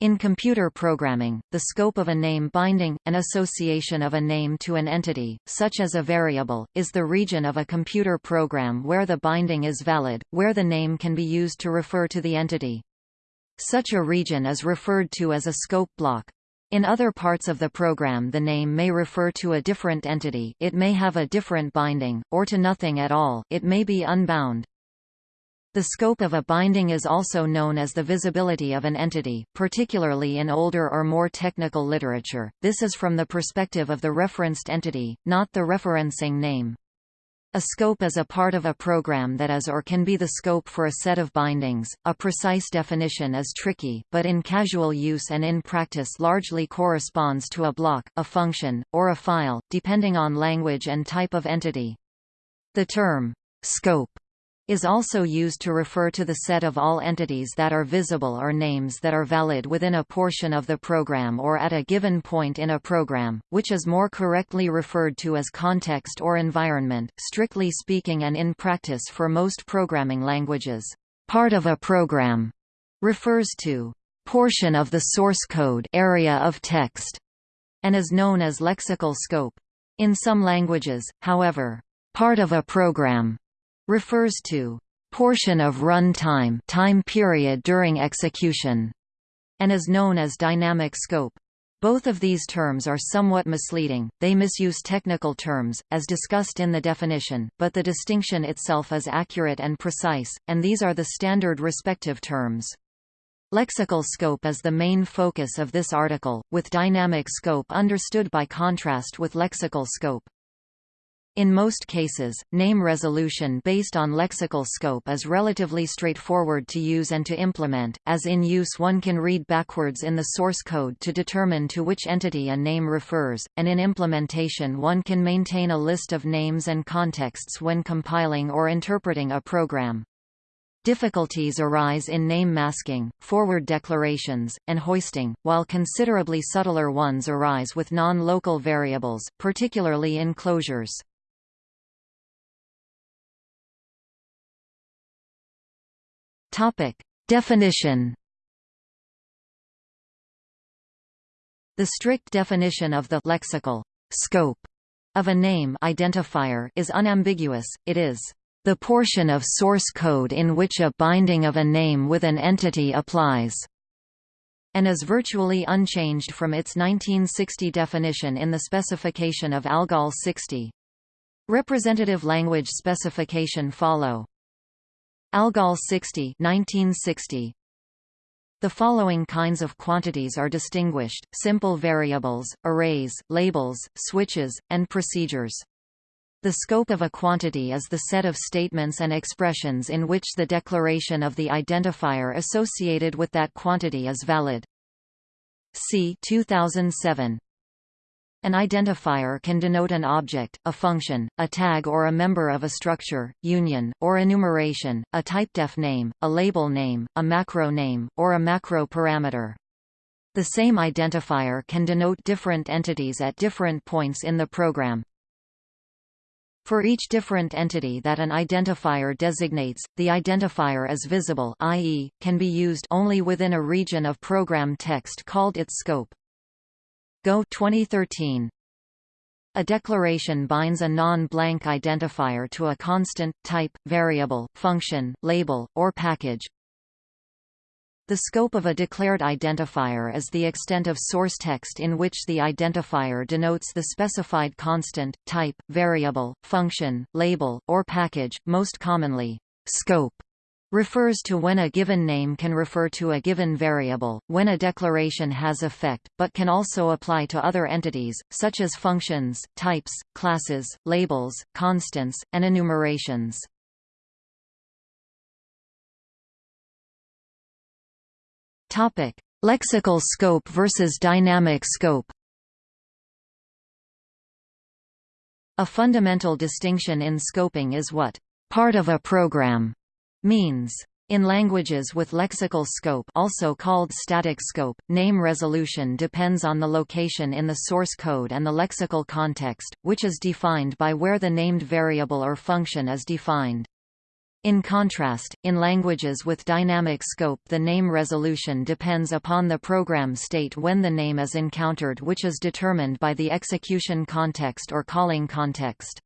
In computer programming, the scope of a name binding, an association of a name to an entity, such as a variable, is the region of a computer program where the binding is valid, where the name can be used to refer to the entity. Such a region is referred to as a scope block. In other parts of the program the name may refer to a different entity it may have a different binding, or to nothing at all it may be unbound. The scope of a binding is also known as the visibility of an entity, particularly in older or more technical literature. This is from the perspective of the referenced entity, not the referencing name. A scope is a part of a program that is or can be the scope for a set of bindings. A precise definition is tricky, but in casual use and in practice largely corresponds to a block, a function, or a file, depending on language and type of entity. The term scope is also used to refer to the set of all entities that are visible or names that are valid within a portion of the program or at a given point in a program, which is more correctly referred to as context or environment, strictly speaking and in practice for most programming languages. Part of a program refers to portion of the source code area of text and is known as lexical scope. In some languages, however, part of a program refers to portion of run time time period during execution, and is known as dynamic scope. Both of these terms are somewhat misleading, they misuse technical terms, as discussed in the definition, but the distinction itself is accurate and precise, and these are the standard respective terms. Lexical scope is the main focus of this article, with dynamic scope understood by contrast with lexical scope. In most cases, name resolution based on lexical scope is relatively straightforward to use and to implement, as in use one can read backwards in the source code to determine to which entity a name refers, and in implementation one can maintain a list of names and contexts when compiling or interpreting a program. Difficulties arise in name masking, forward declarations, and hoisting, while considerably subtler ones arise with non-local variables, particularly in closures. Definition The strict definition of the lexical scope of a name identifier is unambiguous, it is the portion of source code in which a binding of a name with an entity applies, and is virtually unchanged from its 1960 definition in the specification of ALGOL 60. Representative language specification follow. Algol 60 1960. The following kinds of quantities are distinguished, simple variables, arrays, labels, switches, and procedures. The scope of a quantity is the set of statements and expressions in which the declaration of the identifier associated with that quantity is valid. C 2007. An identifier can denote an object, a function, a tag or a member of a structure, union, or enumeration, a typedef name, a label name, a macro name, or a macro parameter. The same identifier can denote different entities at different points in the program. For each different entity that an identifier designates, the identifier is visible i.e., can be used only within a region of program text called its scope. Go 2013. A declaration binds a non-blank identifier to a constant, type, variable, function, label, or package. The scope of a declared identifier is the extent of source text in which the identifier denotes the specified constant, type, variable, function, label, or package, most commonly, scope refers to when a given name can refer to a given variable, when a declaration has effect, but can also apply to other entities, such as functions, types, classes, labels, constants, and enumerations. Lexical scope versus dynamic scope A fundamental distinction in scoping is what? part of a program means. In languages with lexical scope also called static scope, name resolution depends on the location in the source code and the lexical context, which is defined by where the named variable or function is defined. In contrast, in languages with dynamic scope the name resolution depends upon the program state when the name is encountered which is determined by the execution context or calling context.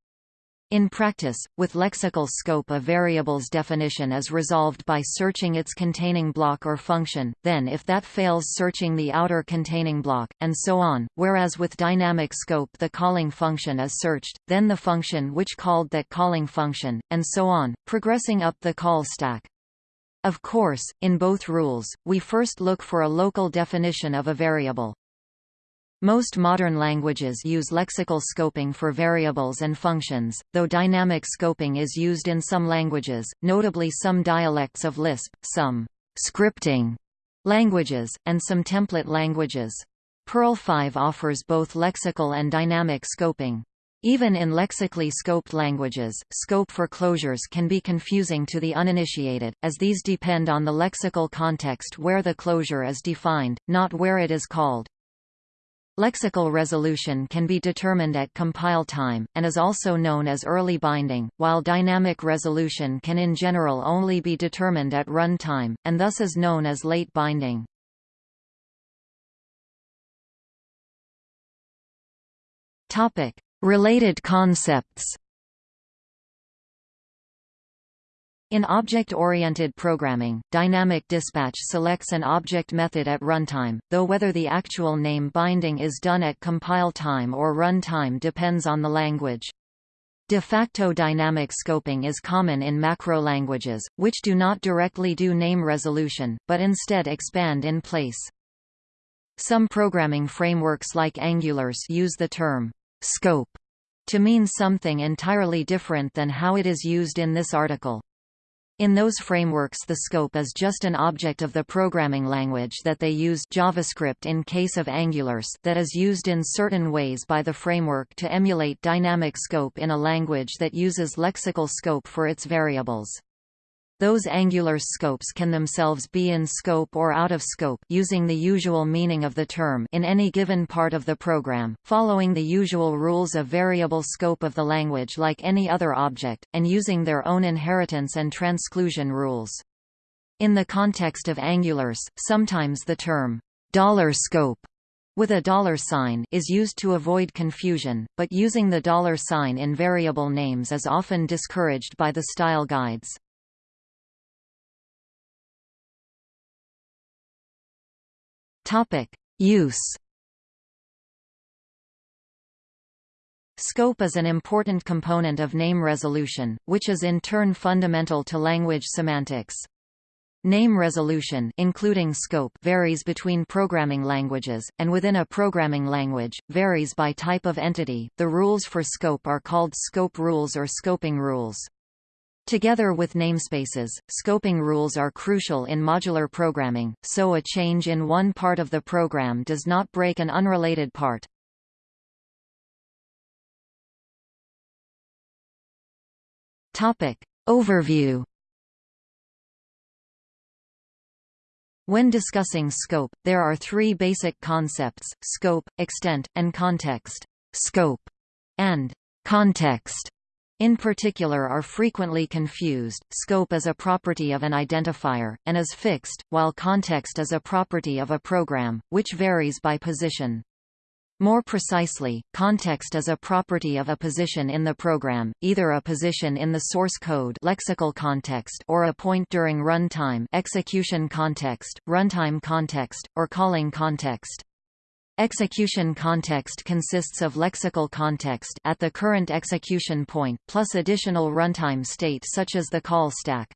In practice, with lexical scope a variable's definition is resolved by searching its containing block or function, then if that fails searching the outer containing block, and so on, whereas with dynamic scope the calling function is searched, then the function which called that calling function, and so on, progressing up the call stack. Of course, in both rules, we first look for a local definition of a variable. Most modern languages use lexical scoping for variables and functions, though dynamic scoping is used in some languages, notably some dialects of Lisp, some scripting languages, and some template languages. Perl 5 offers both lexical and dynamic scoping. Even in lexically scoped languages, scope for closures can be confusing to the uninitiated, as these depend on the lexical context where the closure is defined, not where it is called. Lexical resolution can be determined at compile time, and is also known as early binding, while dynamic resolution can in general only be determined at run time, and thus is known as late binding. Related concepts In object-oriented programming, dynamic dispatch selects an object method at runtime, though whether the actual name binding is done at compile time or run time depends on the language. De facto dynamic scoping is common in macro languages, which do not directly do name resolution, but instead expand in place. Some programming frameworks like AngularJS use the term scope to mean something entirely different than how it is used in this article. In those frameworks the scope is just an object of the programming language that they use JavaScript in case of AngularJS that is used in certain ways by the framework to emulate dynamic scope in a language that uses lexical scope for its variables. Those angular scopes can themselves be in scope or out of scope using the usual meaning of the term in any given part of the program, following the usual rules of variable scope of the language like any other object, and using their own inheritance and transclusion rules. In the context of AngularJS, sometimes the term dollar scope with a dollar sign is used to avoid confusion, but using the dollar sign in variable names is often discouraged by the style guides. Topic: Use. Scope is an important component of name resolution, which is in turn fundamental to language semantics. Name resolution including scope varies between programming languages, and within a programming language, varies by type of entity. The rules for scope are called scope rules or scoping rules. Together with namespaces, scoping rules are crucial in modular programming, so a change in one part of the program does not break an unrelated part. Topic. Overview When discussing scope, there are three basic concepts, scope, extent, and context. Scope and context in particular are frequently confused. Scope is a property of an identifier, and is fixed, while context is a property of a program, which varies by position. More precisely, context is a property of a position in the program, either a position in the source code lexical context or a point during runtime execution context, runtime context, or calling context. Execution context consists of lexical context at the current execution point, plus additional runtime state such as the call stack.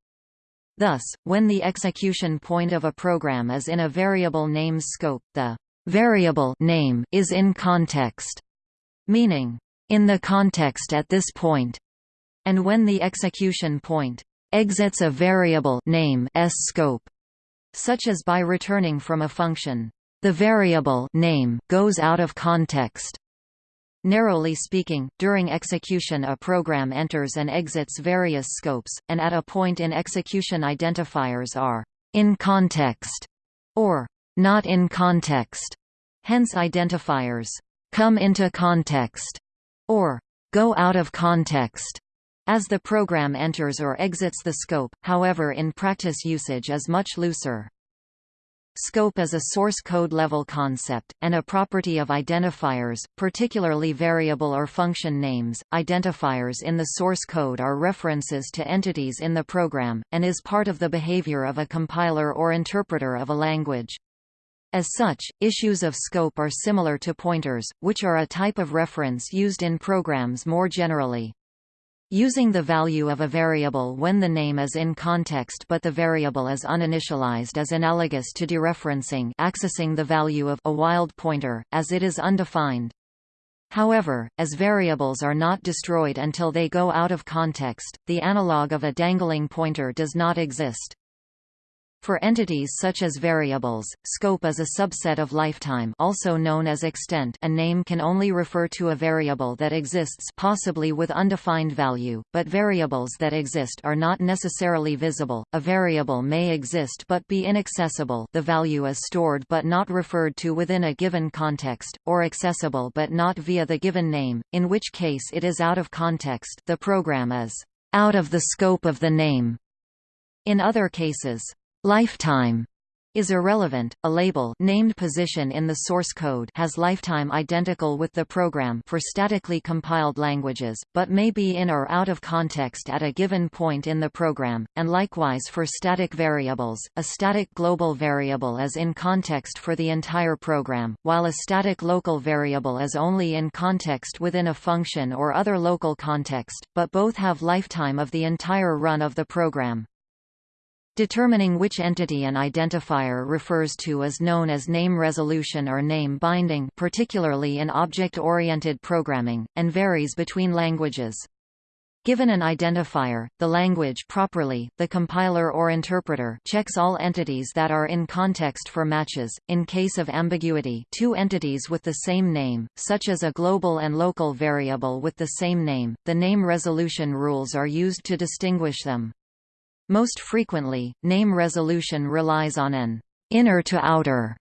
Thus, when the execution point of a program is in a variable name's scope, the variable name is in context, meaning, in the context at this point, and when the execution point exits a variable name s scope, such as by returning from a function the variable name goes out of context. Narrowly speaking, during execution a program enters and exits various scopes, and at a point in execution identifiers are in context or not in context. Hence identifiers come into context or go out of context. as the program enters or exits the scope, however in practice usage is much looser. Scope is a source code level concept, and a property of identifiers, particularly variable or function names. Identifiers in the source code are references to entities in the program, and is part of the behavior of a compiler or interpreter of a language. As such, issues of scope are similar to pointers, which are a type of reference used in programs more generally. Using the value of a variable when the name is in context but the variable is uninitialized is analogous to dereferencing accessing the value of a wild pointer, as it is undefined. However, as variables are not destroyed until they go out of context, the analog of a dangling pointer does not exist. For entities such as variables, scope is a subset of lifetime also known as extent a name can only refer to a variable that exists possibly with undefined value, but variables that exist are not necessarily visible. A variable may exist but be inaccessible the value is stored but not referred to within a given context, or accessible but not via the given name, in which case it is out of context the program is out of the scope of the name. In other cases, Lifetime is irrelevant. A label named position in the source code has lifetime identical with the program for statically compiled languages, but may be in or out of context at a given point in the program, and likewise for static variables. A static global variable is in context for the entire program, while a static local variable is only in context within a function or other local context, but both have lifetime of the entire run of the program. Determining which entity an identifier refers to is known as name resolution or name binding particularly in object-oriented programming, and varies between languages. Given an identifier, the language properly, the compiler or interpreter checks all entities that are in context for matches. In case of ambiguity, two entities with the same name, such as a global and local variable with the same name, the name resolution rules are used to distinguish them. Most frequently, name resolution relies on an inner to outer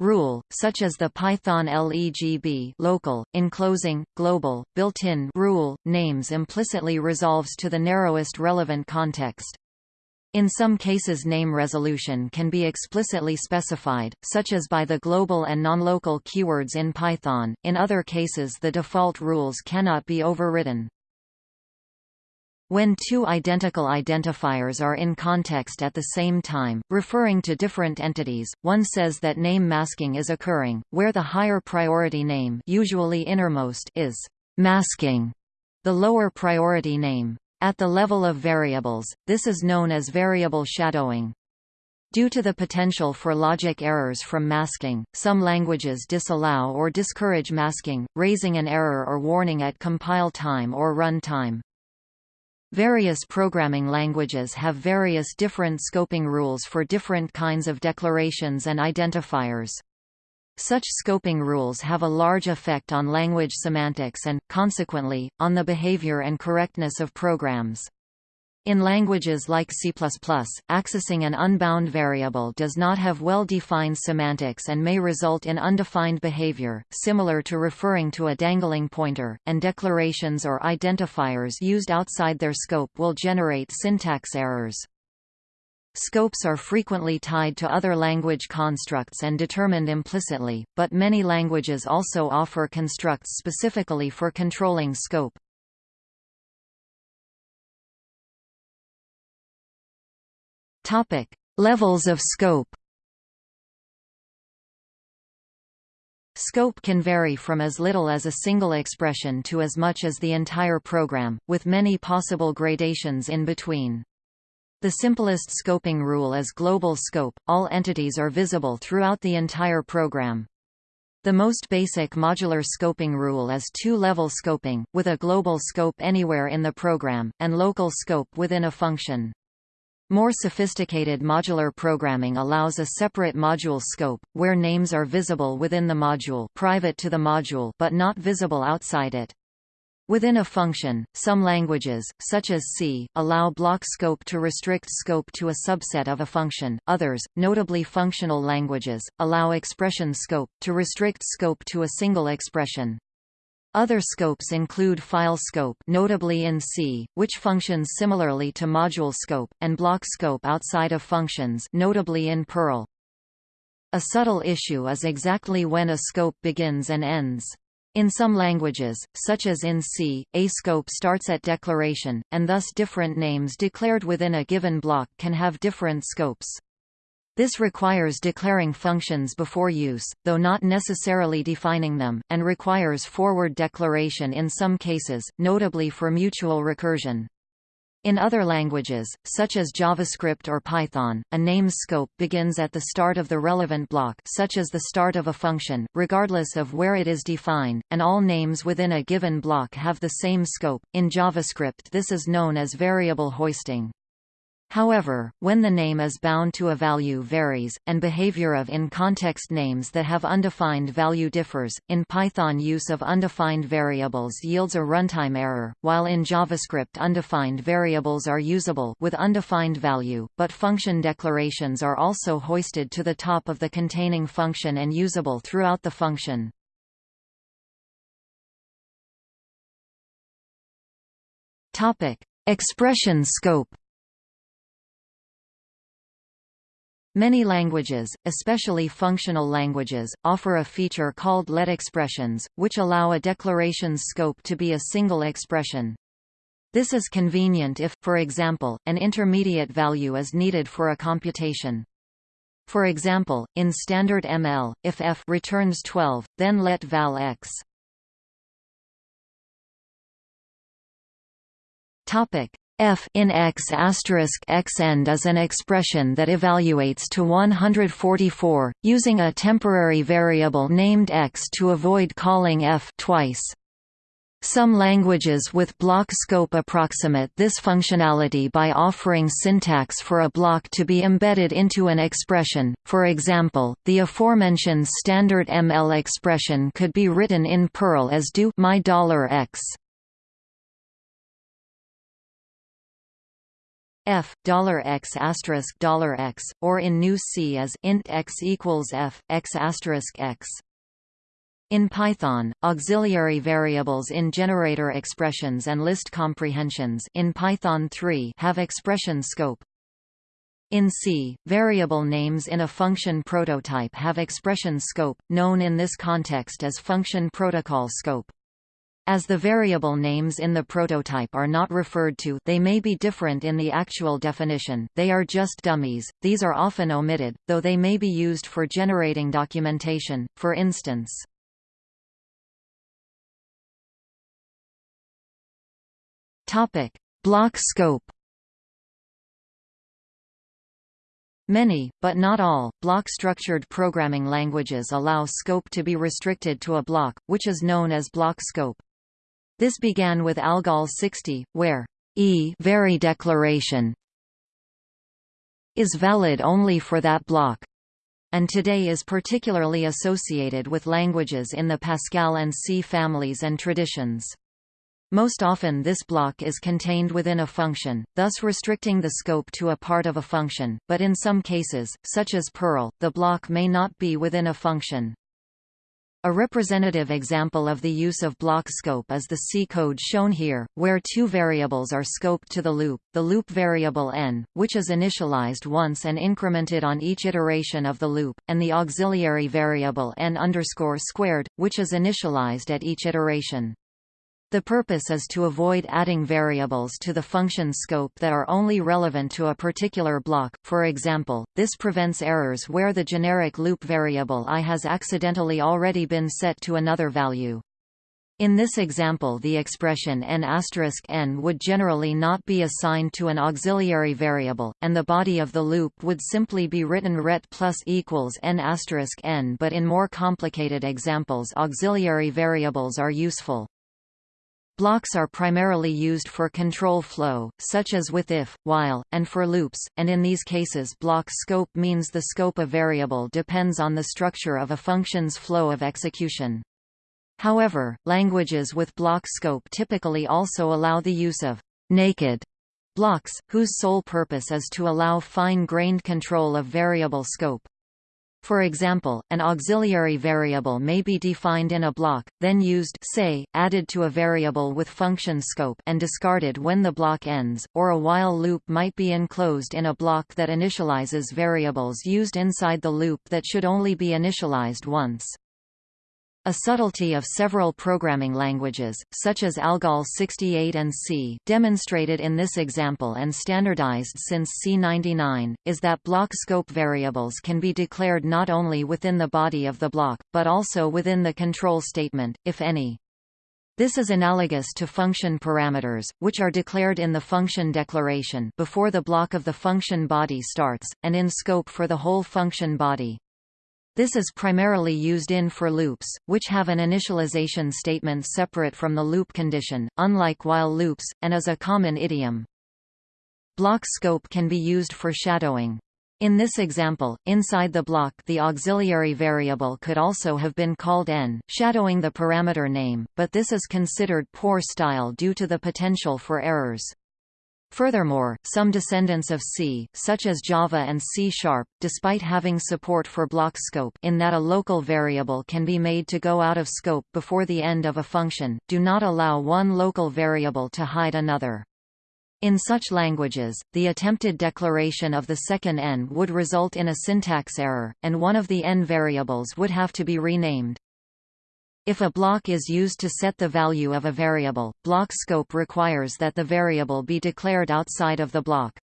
rule, such as the Python legb local, enclosing, global, built-in rule, names implicitly resolves to the narrowest relevant context. In some cases name resolution can be explicitly specified, such as by the global and non-local keywords in Python, in other cases the default rules cannot be overridden. When two identical identifiers are in context at the same time, referring to different entities, one says that name masking is occurring, where the higher priority name usually innermost is masking the lower priority name. At the level of variables, this is known as variable shadowing. Due to the potential for logic errors from masking, some languages disallow or discourage masking, raising an error or warning at compile time or run time. Various programming languages have various different scoping rules for different kinds of declarations and identifiers. Such scoping rules have a large effect on language semantics and, consequently, on the behavior and correctness of programs. In languages like C++, accessing an unbound variable does not have well-defined semantics and may result in undefined behavior, similar to referring to a dangling pointer, and declarations or identifiers used outside their scope will generate syntax errors. Scopes are frequently tied to other language constructs and determined implicitly, but many languages also offer constructs specifically for controlling scope. Topic: Levels of scope. Scope can vary from as little as a single expression to as much as the entire program, with many possible gradations in between. The simplest scoping rule is global scope, all entities are visible throughout the entire program. The most basic modular scoping rule is two-level scoping, with a global scope anywhere in the program, and local scope within a function. More sophisticated modular programming allows a separate module scope, where names are visible within the module private to the module but not visible outside it. Within a function, some languages, such as C, allow block scope to restrict scope to a subset of a function, others, notably functional languages, allow expression scope, to restrict scope to a single expression. Other scopes include file scope notably in C, which functions similarly to module scope, and block scope outside of functions notably in Perl. A subtle issue is exactly when a scope begins and ends. In some languages, such as in C, a scope starts at declaration, and thus different names declared within a given block can have different scopes. This requires declaring functions before use, though not necessarily defining them, and requires forward declaration in some cases, notably for mutual recursion. In other languages, such as JavaScript or Python, a name's scope begins at the start of the relevant block such as the start of a function, regardless of where it is defined, and all names within a given block have the same scope. In JavaScript this is known as variable hoisting. However, when the name is bound to a value varies, and behavior of in-context names that have undefined value differs, in Python use of undefined variables yields a runtime error, while in JavaScript undefined variables are usable with undefined value, but function declarations are also hoisted to the top of the containing function and usable throughout the function. Topic: Expression scope Many languages, especially functional languages, offer a feature called let expressions, which allow a declaration's scope to be a single expression. This is convenient if, for example, an intermediate value is needed for a computation. For example, in standard ML, if f returns 12, then let val x. Topic: f in x asterisk x end is an expression that evaluates to 144, using a temporary variable named x to avoid calling f twice. Some languages with block scope approximate this functionality by offering syntax for a block to be embedded into an expression, for example, the aforementioned standard ML expression could be written in Perl as do my $x. F $x $x, or in GNU C as int x equals f x x. In Python, auxiliary variables in generator expressions and list comprehensions in Python 3 have expression scope. In C, variable names in a function prototype have expression scope, known in this context as function prototype scope. As the variable names in the prototype are not referred to they may be different in the actual definition, they are just dummies, these are often omitted, though they may be used for generating documentation, for instance. Block scope Many, but not all, block-structured programming languages allow scope to be restricted to a block, which is known as block scope. This began with ALGOL 60, where e vary declaration is valid only for that block, and today is particularly associated with languages in the Pascal and C families and traditions. Most often this block is contained within a function, thus restricting the scope to a part of a function, but in some cases, such as Perl, the block may not be within a function. A representative example of the use of block scope is the C code shown here, where two variables are scoped to the loop, the loop variable n, which is initialized once and incremented on each iteration of the loop, and the auxiliary variable n squared, which is initialized at each iteration. The purpose is to avoid adding variables to the function scope that are only relevant to a particular block, for example, this prevents errors where the generic loop variable i has accidentally already been set to another value. In this example the expression n n would generally not be assigned to an auxiliary variable, and the body of the loop would simply be written ret plus equals n n but in more complicated examples auxiliary variables are useful. Blocks are primarily used for control flow, such as with if, while, and for loops, and in these cases block scope means the scope of variable depends on the structure of a function's flow of execution. However, languages with block scope typically also allow the use of naked blocks, whose sole purpose is to allow fine-grained control of variable scope. For example, an auxiliary variable may be defined in a block, then used say, added to a variable with function scope and discarded when the block ends, or a while loop might be enclosed in a block that initializes variables used inside the loop that should only be initialized once. A subtlety of several programming languages, such as ALGOL 68 and C demonstrated in this example and standardized since C99, is that block scope variables can be declared not only within the body of the block, but also within the control statement, if any. This is analogous to function parameters, which are declared in the function declaration before the block of the function body starts, and in scope for the whole function body. This is primarily used in for loops, which have an initialization statement separate from the loop condition, unlike while loops, and is a common idiom. Block scope can be used for shadowing. In this example, inside the block the auxiliary variable could also have been called n, shadowing the parameter name, but this is considered poor style due to the potential for errors. Furthermore, some descendants of C, such as Java and C-sharp, despite having support for block scope in that a local variable can be made to go out of scope before the end of a function, do not allow one local variable to hide another. In such languages, the attempted declaration of the second n would result in a syntax error, and one of the n variables would have to be renamed. If a block is used to set the value of a variable, block scope requires that the variable be declared outside of the block.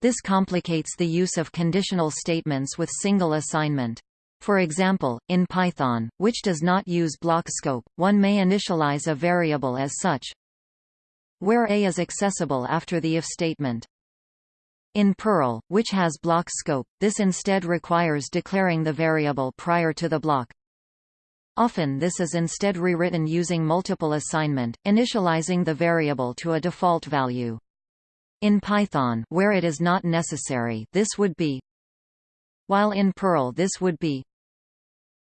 This complicates the use of conditional statements with single assignment. For example, in Python, which does not use block scope, one may initialize a variable as such, where a is accessible after the if statement. In Perl, which has block scope, this instead requires declaring the variable prior to the block. Often this is instead rewritten using multiple assignment, initializing the variable to a default value. In Python where it is not necessary this would be while in Perl this would be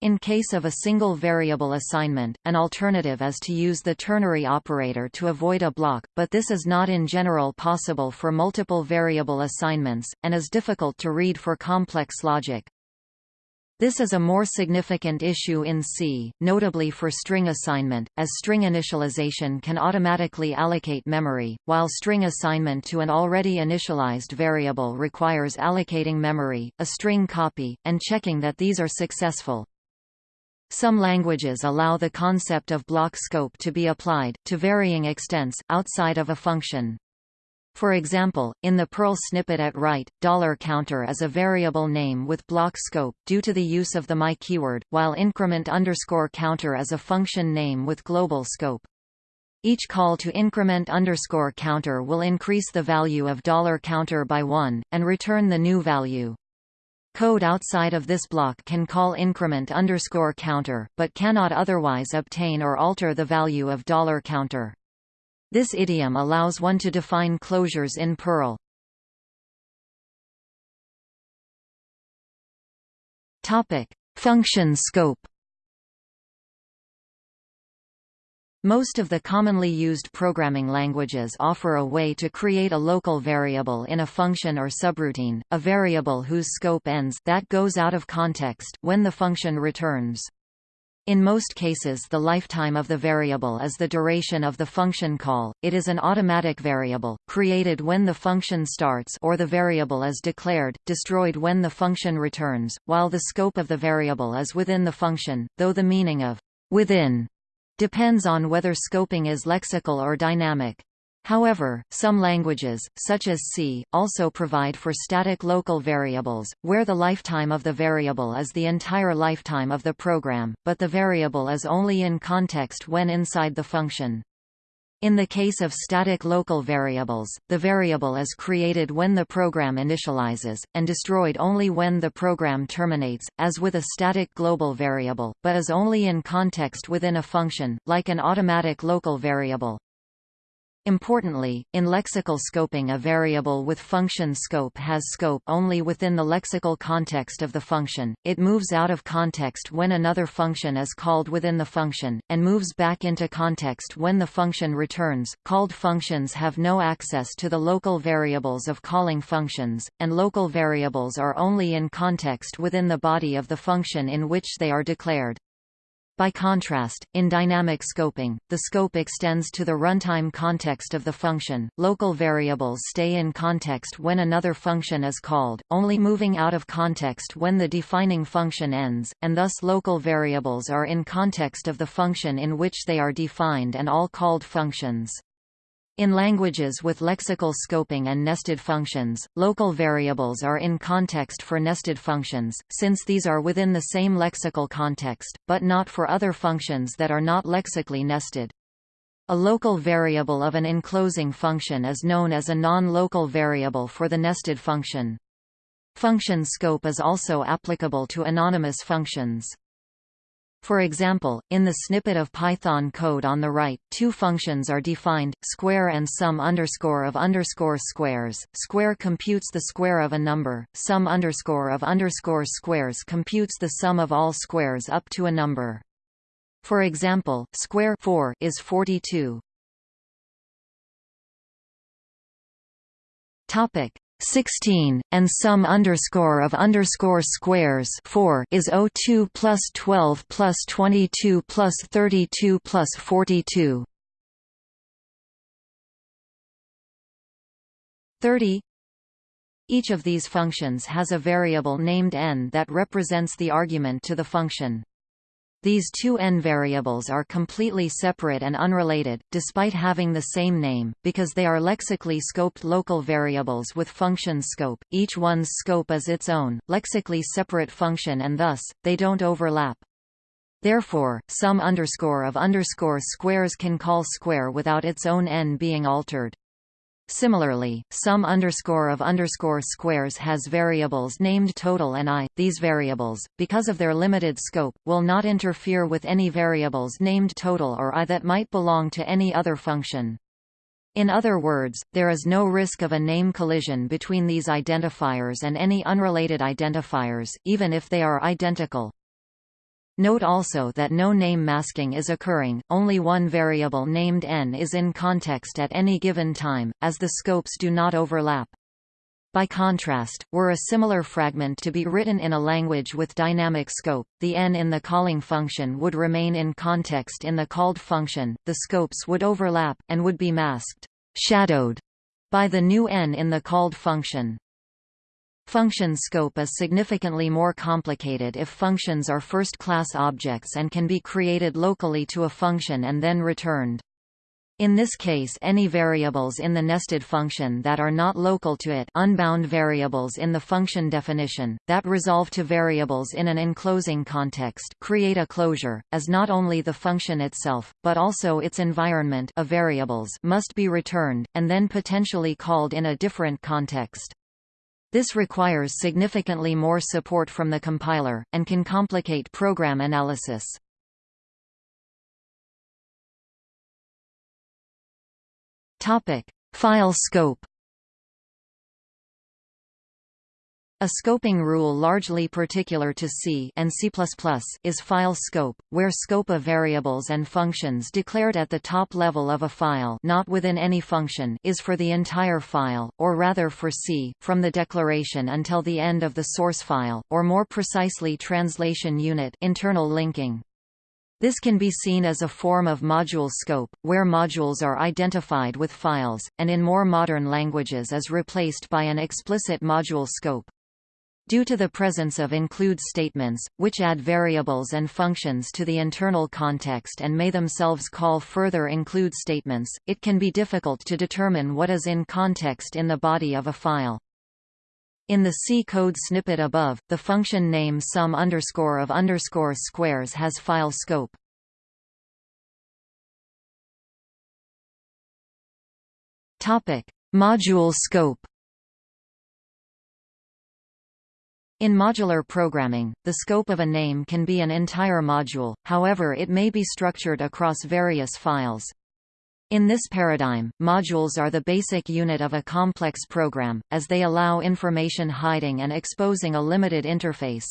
in case of a single variable assignment, an alternative is to use the ternary operator to avoid a block, but this is not in general possible for multiple variable assignments, and is difficult to read for complex logic. This is a more significant issue in C, notably for string assignment, as string initialization can automatically allocate memory, while string assignment to an already initialized variable requires allocating memory, a string copy, and checking that these are successful. Some languages allow the concept of block scope to be applied, to varying extents, outside of a function. For example, in the Perl snippet at right, $counter is a variable name with block scope, due to the use of the my keyword, while increment underscore counter is a function name with global scope. Each call to increment underscore counter will increase the value of $counter by 1, and return the new value. Code outside of this block can call increment underscore counter, but cannot otherwise obtain or alter the value of $counter. This idiom allows one to define closures in Perl. Topic: Function scope. Most of the commonly used programming languages offer a way to create a local variable in a function or subroutine, a variable whose scope ends that goes out of context when the function returns. In most cases the lifetime of the variable is the duration of the function call, it is an automatic variable, created when the function starts or the variable is declared, destroyed when the function returns, while the scope of the variable is within the function, though the meaning of within depends on whether scoping is lexical or dynamic. However, some languages, such as C, also provide for static local variables, where the lifetime of the variable is the entire lifetime of the program, but the variable is only in context when inside the function. In the case of static local variables, the variable is created when the program initializes, and destroyed only when the program terminates, as with a static global variable, but is only in context within a function, like an automatic local variable. Importantly, in lexical scoping a variable with function scope has scope only within the lexical context of the function, it moves out of context when another function is called within the function, and moves back into context when the function returns. Called functions have no access to the local variables of calling functions, and local variables are only in context within the body of the function in which they are declared. By contrast, in dynamic scoping, the scope extends to the runtime context of the function. Local variables stay in context when another function is called, only moving out of context when the defining function ends, and thus local variables are in context of the function in which they are defined and all called functions. In languages with lexical scoping and nested functions, local variables are in context for nested functions, since these are within the same lexical context, but not for other functions that are not lexically nested. A local variable of an enclosing function is known as a non-local variable for the nested function. Function scope is also applicable to anonymous functions. For example, in the snippet of Python code on the right, two functions are defined, square and sum underscore of underscore squares. Square computes the square of a number, sum underscore of underscore squares computes the sum of all squares up to a number. For example, square 4 is 42. Topic 16, and sum underscore of underscore squares 4 is 02 plus 12 plus 22 plus 32 plus 42. 30 Each of these functions has a variable named n that represents the argument to the function. These two n variables are completely separate and unrelated, despite having the same name, because they are lexically scoped local variables with function scope. Each one's scope is its own, lexically separate function and thus, they don't overlap. Therefore, sum underscore of underscore squares can call square without its own n being altered. Similarly, sum underscore of underscore squares has variables named total and i. These variables, because of their limited scope, will not interfere with any variables named total or i that might belong to any other function. In other words, there is no risk of a name collision between these identifiers and any unrelated identifiers, even if they are identical. Note also that no name masking is occurring, only one variable named n is in context at any given time, as the scopes do not overlap. By contrast, were a similar fragment to be written in a language with dynamic scope, the n in the calling function would remain in context in the called function, the scopes would overlap, and would be masked shadowed by the new n in the called function. Function scope is significantly more complicated if functions are first-class objects and can be created locally to a function and then returned. In this case any variables in the nested function that are not local to it unbound variables in the function definition, that resolve to variables in an enclosing context create a closure, as not only the function itself, but also its environment of variables must be returned, and then potentially called in a different context. This requires significantly more support from the compiler, and can complicate program analysis. File scope A scoping rule largely particular to C and C++ is file scope, where scope of variables and functions declared at the top level of a file not within any function is for the entire file, or rather for C, from the declaration until the end of the source file, or more precisely translation unit internal linking. This can be seen as a form of module scope, where modules are identified with files, and in more modern languages is replaced by an explicit module scope. Due to the presence of include statements, which add variables and functions to the internal context and may themselves call further include statements, it can be difficult to determine what is in context in the body of a file. In the C code snippet above, the function name sum underscore of underscore squares has file scope. Module scope. In modular programming, the scope of a name can be an entire module, however it may be structured across various files. In this paradigm, modules are the basic unit of a complex program, as they allow information hiding and exposing a limited interface.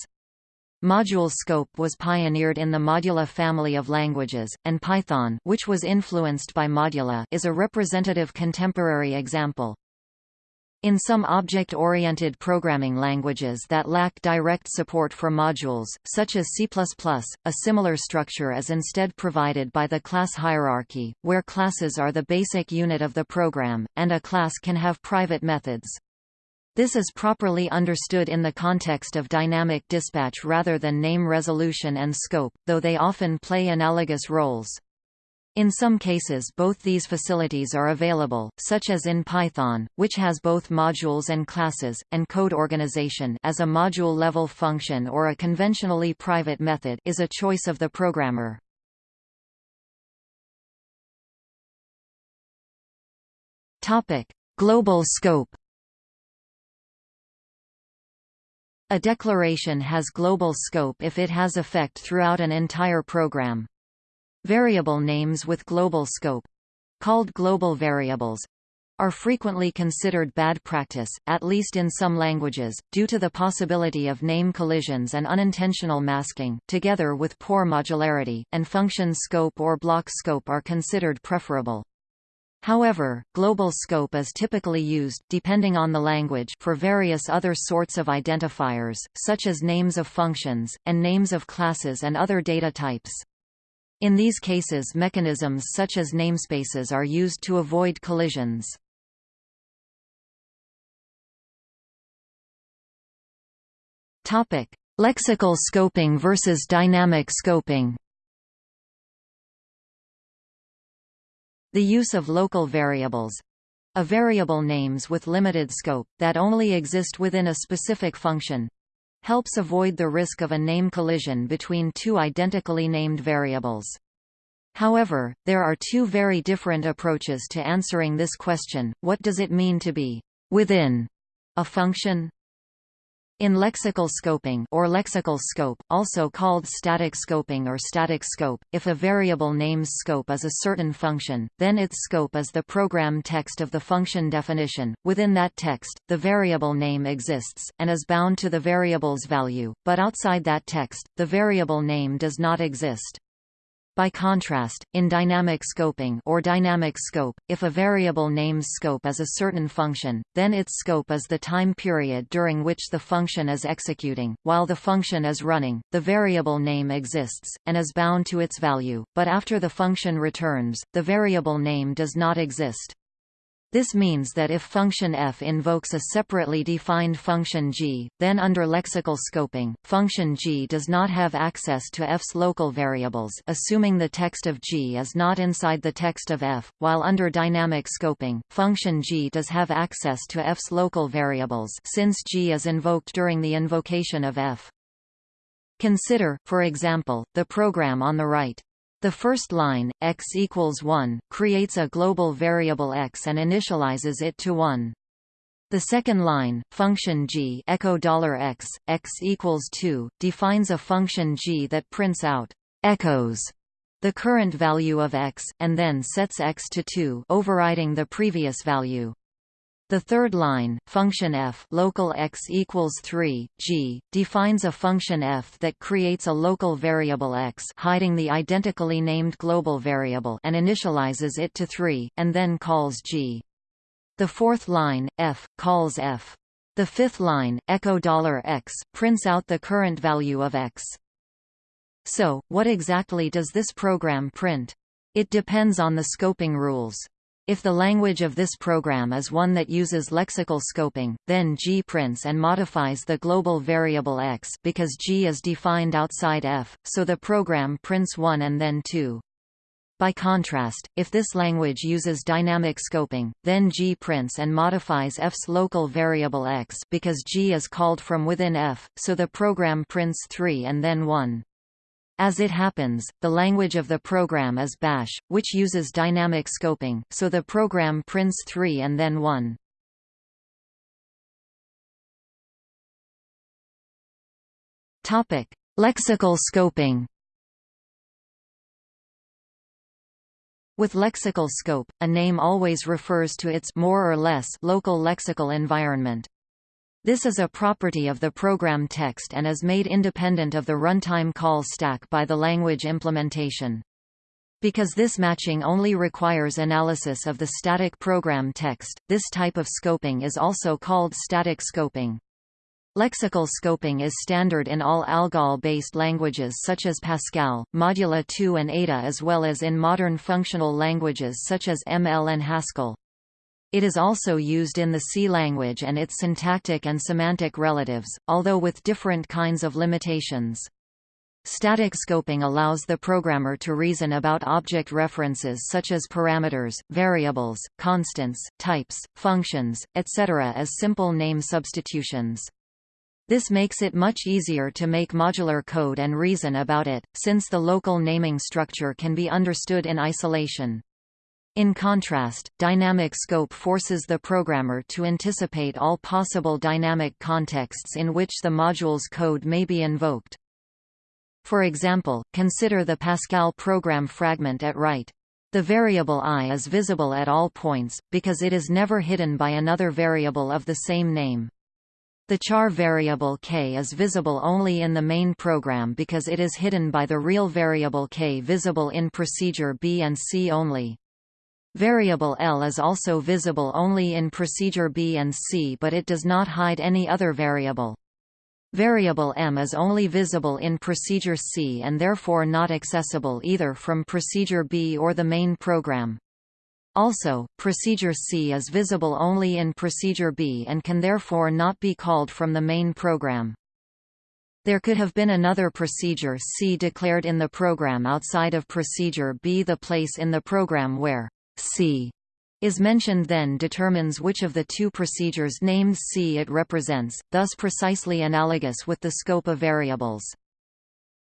Module scope was pioneered in the Modula family of languages, and Python which was influenced by Modula is a representative contemporary example. In some object-oriented programming languages that lack direct support for modules, such as C++, a similar structure is instead provided by the class hierarchy, where classes are the basic unit of the program, and a class can have private methods. This is properly understood in the context of dynamic dispatch rather than name resolution and scope, though they often play analogous roles. In some cases both these facilities are available, such as in Python, which has both modules and classes, and code organization as a module-level function or a conventionally private method is a choice of the programmer. Global scope A declaration has global scope if it has effect throughout an entire program. Variable names with global scope called global variables are frequently considered bad practice, at least in some languages, due to the possibility of name collisions and unintentional masking, together with poor modularity, and function scope or block scope are considered preferable. However, global scope is typically used depending on the language for various other sorts of identifiers, such as names of functions, and names of classes and other data types. In these cases mechanisms such as namespaces are used to avoid collisions. Lexical scoping versus dynamic scoping The use of local variables a variable names with limited scope, that only exist within a specific function, helps avoid the risk of a name collision between two identically named variables. However, there are two very different approaches to answering this question, what does it mean to be within a function? In lexical scoping or lexical scope, also called static scoping or static scope, if a variable name's scope is a certain function, then its scope is the program text of the function definition. Within that text, the variable name exists, and is bound to the variable's value, but outside that text, the variable name does not exist. By contrast, in dynamic scoping or dynamic scope, if a variable name's scope is a certain function, then its scope is the time period during which the function is executing. While the function is running, the variable name exists, and is bound to its value, but after the function returns, the variable name does not exist. This means that if function f invokes a separately defined function g, then under lexical scoping, function g does not have access to f's local variables assuming the text of g is not inside the text of f, while under dynamic scoping, function g does have access to f's local variables since g is invoked during the invocation of f. Consider, for example, the program on the right. The first line, x equals 1, creates a global variable x and initializes it to 1. The second line, function g echo $x, x equals 2, defines a function g that prints out echoes the current value of x, and then sets x to 2 overriding the previous value. The third line, function f local x equals 3, g, defines a function f that creates a local variable x hiding the identically named global variable and initializes it to 3, and then calls g. The fourth line, f, calls f. The fifth line, echo $x, prints out the current value of x. So, what exactly does this program print? It depends on the scoping rules. If the language of this program is one that uses lexical scoping, then G prints and modifies the global variable x because G is defined outside f, so the program prints 1 and then 2. By contrast, if this language uses dynamic scoping, then G prints and modifies f's local variable x because G is called from within f, so the program prints 3 and then 1. As it happens, the language of the program is Bash, which uses dynamic scoping, so the program prints 3 and then 1. Topic: Lexical scoping. With lexical scope, a name always refers to its more or less local lexical environment. This is a property of the program text and is made independent of the runtime call stack by the language implementation. Because this matching only requires analysis of the static program text, this type of scoping is also called static scoping. Lexical scoping is standard in all ALGOL-based languages such as Pascal, Modula 2 and Ada as well as in modern functional languages such as ML and Haskell. It is also used in the C language and its syntactic and semantic relatives, although with different kinds of limitations. Static scoping allows the programmer to reason about object references such as parameters, variables, constants, types, functions, etc. as simple name substitutions. This makes it much easier to make modular code and reason about it, since the local naming structure can be understood in isolation. In contrast, dynamic scope forces the programmer to anticipate all possible dynamic contexts in which the module's code may be invoked. For example, consider the Pascal program fragment at right. The variable i is visible at all points, because it is never hidden by another variable of the same name. The char variable k is visible only in the main program because it is hidden by the real variable k visible in procedure B and C only. Variable L is also visible only in procedure B and C but it does not hide any other variable. Variable M is only visible in procedure C and therefore not accessible either from procedure B or the main program. Also, procedure C is visible only in procedure B and can therefore not be called from the main program. There could have been another procedure C declared in the program outside of procedure B. The place in the program where C is mentioned then determines which of the two procedures named C it represents, thus precisely analogous with the scope of variables.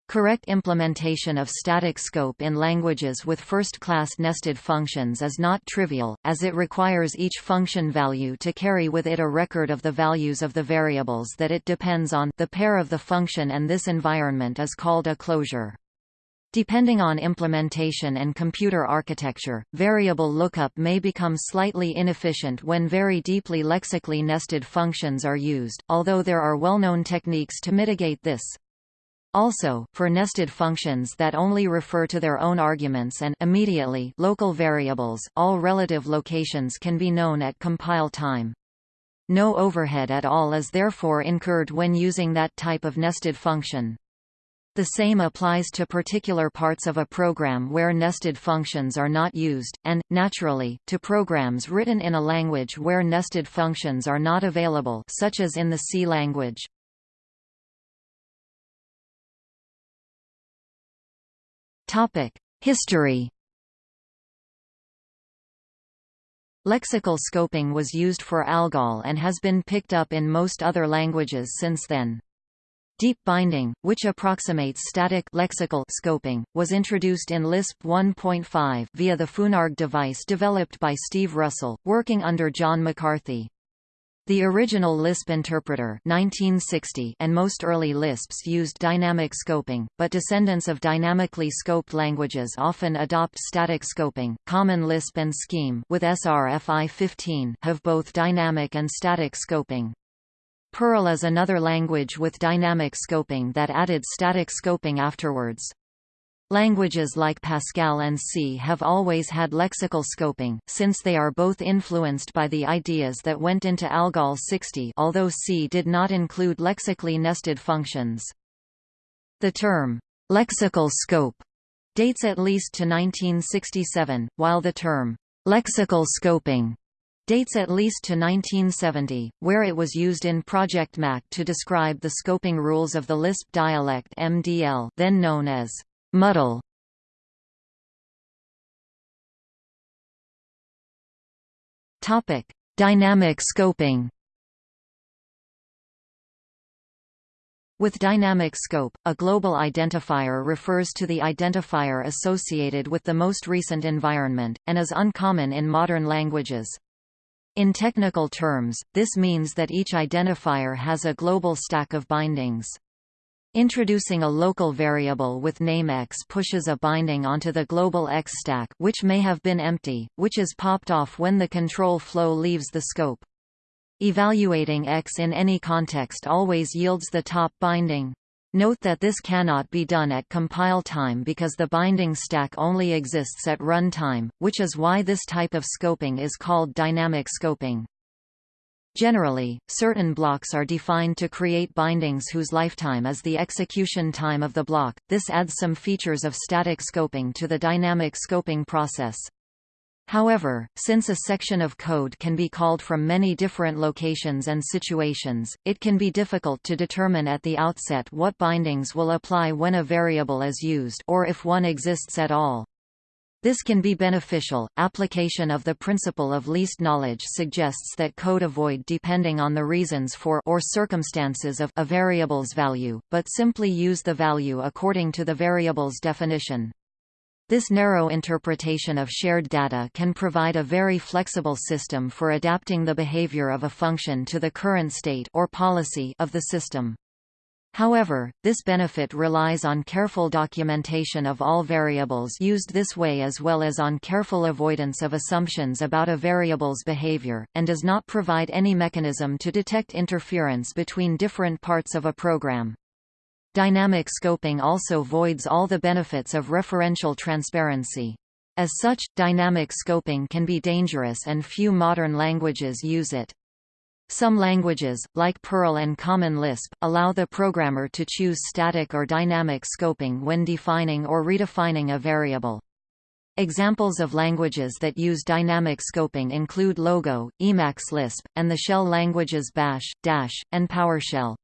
Correct implementation of static scope in languages with first-class nested functions is not trivial, as it requires each function value to carry with it a record of the values of the variables that it depends on the pair of the function and this environment is called a closure. Depending on implementation and computer architecture, variable lookup may become slightly inefficient when very deeply lexically nested functions are used, although there are well-known techniques to mitigate this. Also, for nested functions that only refer to their own arguments and immediately local variables, all relative locations can be known at compile time. No overhead at all is therefore incurred when using that type of nested function. The same applies to particular parts of a program where nested functions are not used, and, naturally, to programs written in a language where nested functions are not available such as in the C language. History Lexical scoping was used for ALGOL and has been picked up in most other languages since then. Deep binding, which approximates static lexical scoping, was introduced in Lisp 1.5 via the Funarg device developed by Steve Russell, working under John McCarthy. The original Lisp interpreter 1960 and most early Lisps used dynamic scoping, but descendants of dynamically scoped languages often adopt static scoping. Common Lisp and Scheme with SRFI 15 have both dynamic and static scoping. Perl is another language with dynamic scoping that added static scoping afterwards. Languages like Pascal and C have always had lexical scoping, since they are both influenced by the ideas that went into ALGOL 60 although C did not include lexically nested functions. The term, lexical scope, dates at least to 1967, while the term, lexical scoping, dates at least to 1970, where it was used in Project Mac to describe the scoping rules of the Lisp dialect MDL then known as Muddle Topic: Dynamic scoping. With dynamic scope, a global identifier refers to the identifier associated with the most recent environment, and is uncommon in modern languages. In technical terms, this means that each identifier has a global stack of bindings. Introducing a local variable with name x pushes a binding onto the global x stack which may have been empty, which is popped off when the control flow leaves the scope. Evaluating x in any context always yields the top binding. Note that this cannot be done at compile time because the binding stack only exists at run time, which is why this type of scoping is called dynamic scoping. Generally, certain blocks are defined to create bindings whose lifetime is the execution time of the block. This adds some features of static scoping to the dynamic scoping process. However, since a section of code can be called from many different locations and situations, it can be difficult to determine at the outset what bindings will apply when a variable is used or if one exists at all. This can be beneficial. Application of the principle of least knowledge suggests that code avoid depending on the reasons for or circumstances of a variable's value, but simply use the value according to the variable's definition. This narrow interpretation of shared data can provide a very flexible system for adapting the behavior of a function to the current state or policy of the system. However, this benefit relies on careful documentation of all variables used this way as well as on careful avoidance of assumptions about a variable's behavior, and does not provide any mechanism to detect interference between different parts of a program. Dynamic scoping also voids all the benefits of referential transparency. As such, dynamic scoping can be dangerous and few modern languages use it. Some languages, like Perl and Common Lisp, allow the programmer to choose static or dynamic scoping when defining or redefining a variable. Examples of languages that use dynamic scoping include Logo, Emacs Lisp, and the shell languages Bash, Dash, and PowerShell.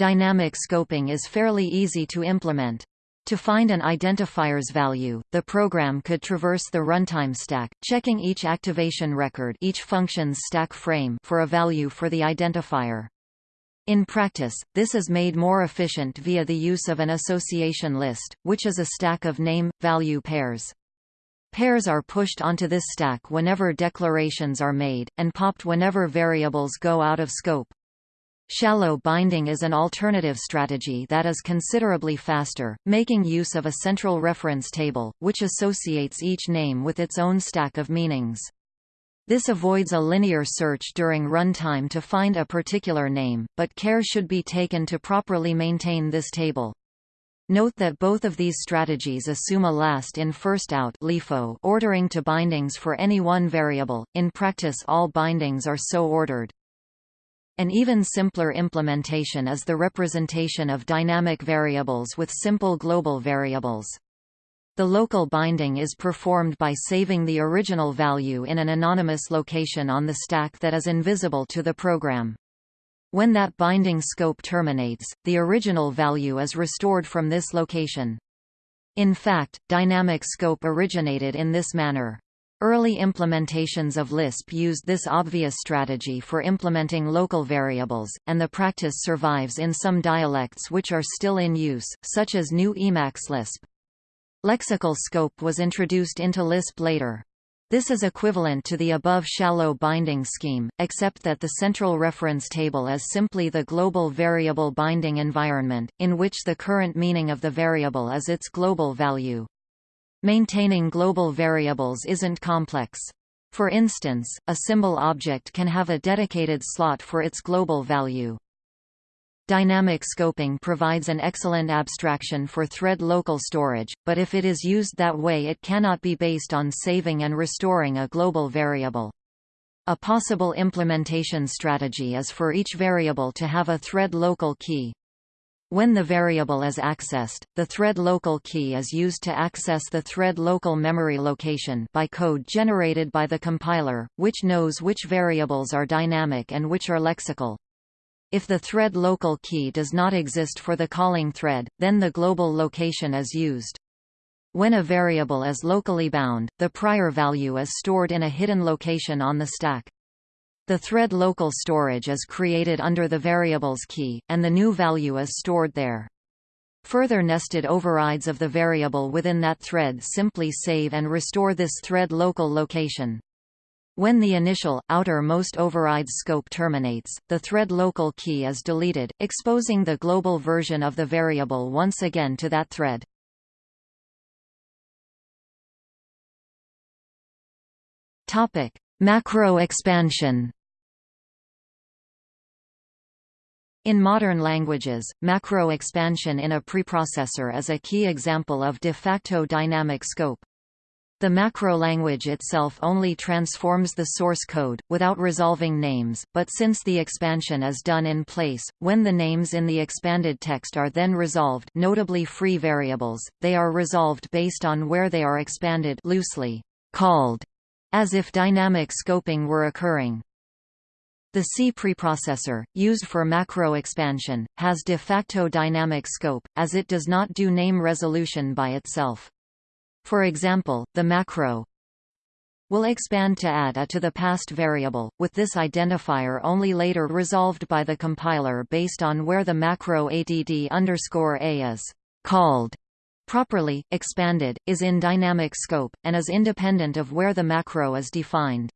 Dynamic scoping is fairly easy to implement. To find an identifier's value, the program could traverse the runtime stack, checking each activation record each function's stack frame for a value for the identifier. In practice, this is made more efficient via the use of an association list, which is a stack of name-value pairs. Pairs are pushed onto this stack whenever declarations are made, and popped whenever variables go out of scope. Shallow binding is an alternative strategy that is considerably faster, making use of a central reference table, which associates each name with its own stack of meanings. This avoids a linear search during runtime to find a particular name, but care should be taken to properly maintain this table. Note that both of these strategies assume a last in first out ordering to bindings for any one variable. In practice all bindings are so ordered. An even simpler implementation is the representation of dynamic variables with simple global variables. The local binding is performed by saving the original value in an anonymous location on the stack that is invisible to the program. When that binding scope terminates, the original value is restored from this location. In fact, dynamic scope originated in this manner. Early implementations of Lisp used this obvious strategy for implementing local variables, and the practice survives in some dialects which are still in use, such as GNU Emacs Lisp. Lexical scope was introduced into Lisp later. This is equivalent to the above shallow binding scheme, except that the central reference table is simply the global variable binding environment, in which the current meaning of the variable is its global value. Maintaining global variables isn't complex. For instance, a symbol object can have a dedicated slot for its global value. Dynamic scoping provides an excellent abstraction for thread local storage, but if it is used that way it cannot be based on saving and restoring a global variable. A possible implementation strategy is for each variable to have a thread local key. When the variable is accessed, the thread local key is used to access the thread local memory location by code generated by the compiler, which knows which variables are dynamic and which are lexical. If the thread local key does not exist for the calling thread, then the global location is used. When a variable is locally bound, the prior value is stored in a hidden location on the stack. The thread local storage is created under the variable's key, and the new value is stored there. Further nested overrides of the variable within that thread simply save and restore this thread local location. When the initial, outer-most overrides scope terminates, the thread local key is deleted, exposing the global version of the variable once again to that thread. Macro expansion. In modern languages, macro expansion in a preprocessor is a key example of de facto dynamic scope. The macro language itself only transforms the source code, without resolving names, but since the expansion is done in place, when the names in the expanded text are then resolved notably free variables, they are resolved based on where they are expanded loosely called, as if dynamic scoping were occurring. The C preprocessor, used for macro expansion, has de facto dynamic scope, as it does not do name resolution by itself. For example, the macro will expand to add a to the passed variable, with this identifier only later resolved by the compiler based on where the macro add underscore a is called properly, expanded, is in dynamic scope, and is independent of where the macro is defined.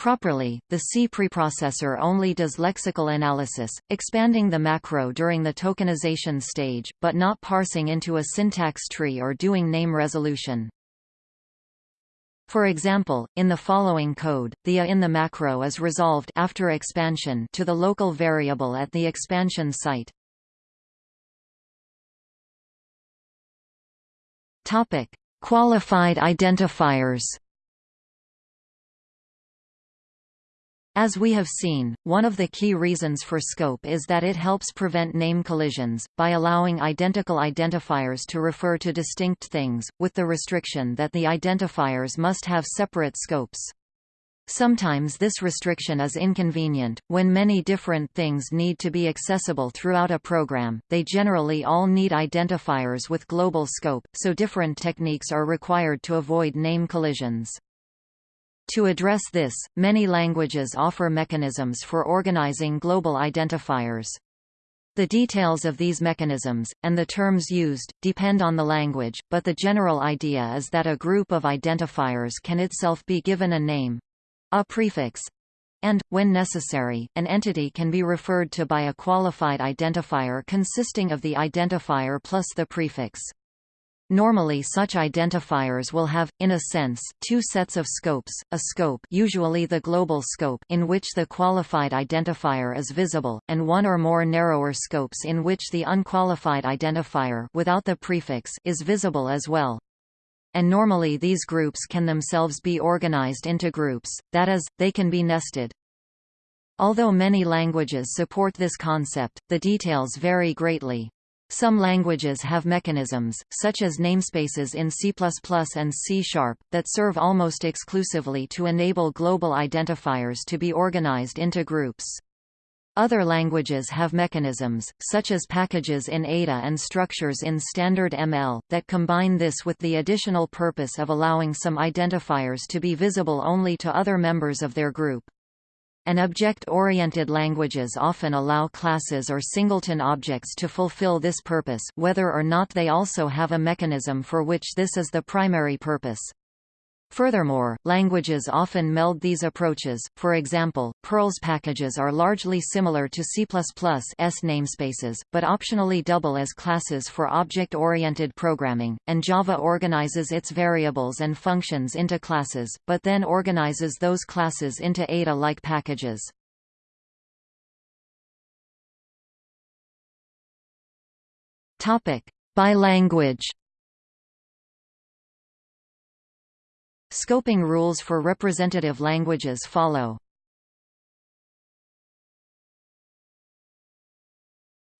Properly, the C preprocessor only does lexical analysis, expanding the macro during the tokenization stage, but not parsing into a syntax tree or doing name resolution. For example, in the following code, the a in the macro is resolved after expansion to the local variable at the expansion site. Topic: Qualified identifiers. As we have seen, one of the key reasons for scope is that it helps prevent name collisions, by allowing identical identifiers to refer to distinct things, with the restriction that the identifiers must have separate scopes. Sometimes this restriction is inconvenient, when many different things need to be accessible throughout a program, they generally all need identifiers with global scope, so different techniques are required to avoid name collisions. To address this, many languages offer mechanisms for organizing global identifiers. The details of these mechanisms, and the terms used, depend on the language, but the general idea is that a group of identifiers can itself be given a name—a prefix, and, when necessary, an entity can be referred to by a qualified identifier consisting of the identifier plus the prefix. Normally such identifiers will have, in a sense, two sets of scopes, a scope usually the global scope in which the qualified identifier is visible, and one or more narrower scopes in which the unqualified identifier without the prefix is visible as well. And normally these groups can themselves be organized into groups, that is, they can be nested. Although many languages support this concept, the details vary greatly. Some languages have mechanisms, such as namespaces in C++ and C that serve almost exclusively to enable global identifiers to be organized into groups. Other languages have mechanisms, such as packages in Ada and structures in standard ML, that combine this with the additional purpose of allowing some identifiers to be visible only to other members of their group and object-oriented languages often allow classes or singleton objects to fulfill this purpose whether or not they also have a mechanism for which this is the primary purpose. Furthermore, languages often meld these approaches, for example, Perl's packages are largely similar to C++'s namespaces, but optionally double as classes for object-oriented programming, and Java organizes its variables and functions into classes, but then organizes those classes into Ada-like packages. By language Scoping rules for representative languages follow.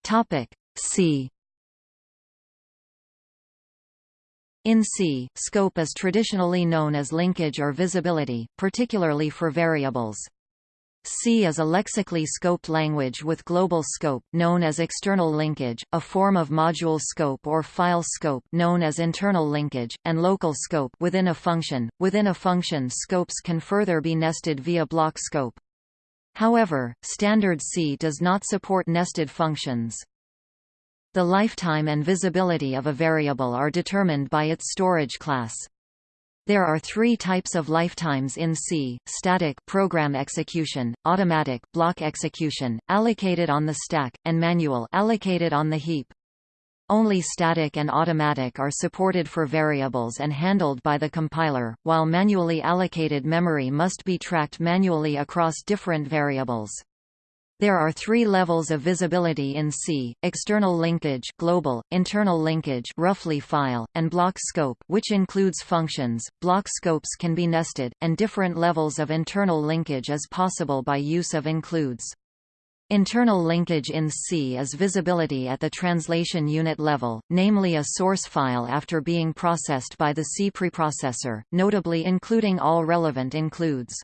Topic C In C, scope is traditionally known as linkage or visibility, particularly for variables. C is a lexically scoped language with global scope known as external linkage, a form of module scope or file scope known as internal linkage, and local scope within a function. Within a function scopes can further be nested via block scope. However, standard C does not support nested functions. The lifetime and visibility of a variable are determined by its storage class. There are three types of lifetimes in C, static program execution, automatic block execution, allocated on the stack, and manual allocated on the heap. Only static and automatic are supported for variables and handled by the compiler, while manually allocated memory must be tracked manually across different variables. There are three levels of visibility in C: external linkage, global, internal linkage, roughly file, and block scope, which includes functions. Block scopes can be nested, and different levels of internal linkage is possible by use of includes. Internal linkage in C is visibility at the translation unit level, namely a source file after being processed by the C preprocessor, notably including all relevant includes.